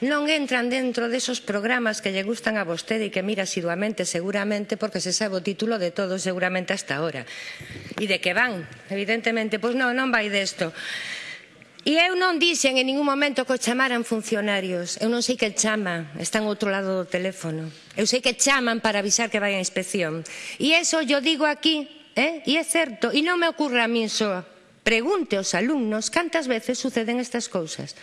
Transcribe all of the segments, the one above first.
non entran dentro desos programas que lle gustan a vostede e que mira asiduamente seguramente porque se sabe o título de todo seguramente hasta ahora. E de que van, evidentemente, pois non, non vai desto. E eu non dixen en ningún momento que o chamaran funcionarios. Eu non sei que chama, está en outro lado do teléfono. Eu sei que chaman para avisar que vai a inspección. E eso yo digo aquí, eh? e é certo, e non me ocurre a min só. Pregunte aos alumnos cantas veces suceden estas cousas.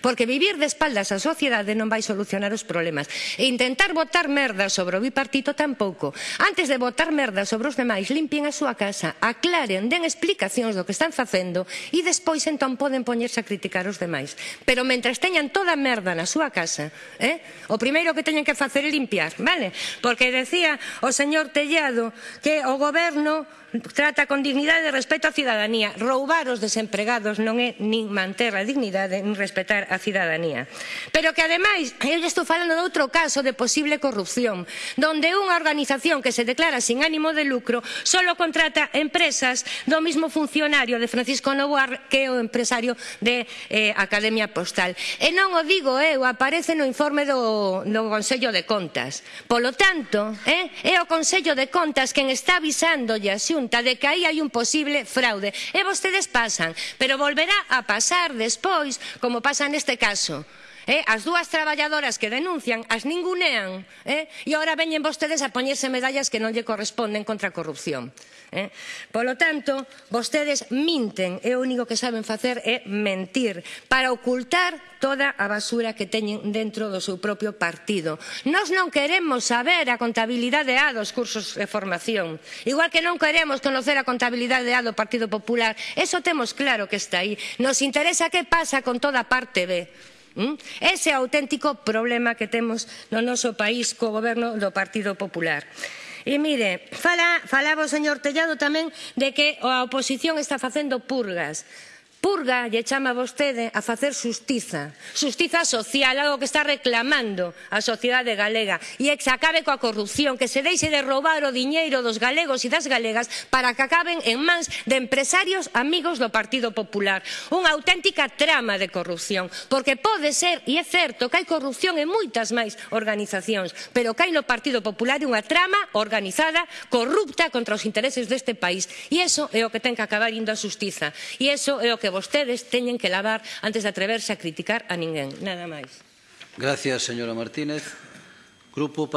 Porque vivir de espaldas á sociedade non vai solucionar os problemas. E intentar botar merda sobre o bipartito tampouco. Antes de botar merda sobre os demais, limpien a súa casa, aclaren, den explicacións do que están facendo e despois entón poden poñerse a criticar os demais. Pero mentres teñan toda a merda na súa casa, eh, o primeiro que teñen que facer é limpiar, vale? Porque decía o señor Tellado que o goberno trata con dignidade e respeto á cidadanía. Roubar os desempregados non é nin manter a dignidade nin respeto respetar a cidadanía. Pero que ademais, eu estou falando de outro caso de posible corrupción, donde unha organización que se declara sin ánimo de lucro solo contrata empresas do mismo funcionario de Francisco Novoar que é o empresario de eh, Academia Postal. E non o digo eh, eu, aparece no informe do, do Consello de Contas. Polo tanto, eh, é o Consello de Contas quen está avisándolle a Xunta de que aí hai un posible fraude. E vostedes pasan, pero volverá a pasar despois, como pasa neste caso. Eh? As dúas traballadoras que denuncian as ningunean eh? e agora veñen vostedes a poñerse medallas que non lle corresponden contra a corrupción. Eh? Polo tanto, vostedes minten e o único que saben facer é mentir para ocultar toda a basura que teñen dentro do seu propio partido. Nós non queremos saber a contabilidade A dos cursos de formación, igual que non queremos conocer a contabilidade A do Partido Popular. Eso temos claro que está aí. Nos interesa que pasa con toda a parte B. Ese é o auténtico problema que temos no noso país co goberno do Partido Popular. E mire, fala, falaba o señor Tellado tamén de que a oposición está facendo purgas. Purga lle chama vostede a facer xustiza, xustiza social, algo que está reclamando a sociedade galega, e que se acabe coa corrupción, que se deixe de roubar o diñeiro dos galegos e das galegas para que acaben en mans de empresarios amigos do Partido Popular. Unha auténtica trama de corrupción, porque pode ser, e é certo, que hai corrupción en moitas máis organizacións, pero que hai no Partido Popular unha trama organizada, corrupta contra os intereses deste país, e iso é o que ten que acabar indo a xustiza, e iso é o que vostedes teñen que lavar antes de atreverse a criticar a ninguén. Nada máis. Gracias, señora Martínez. Grupo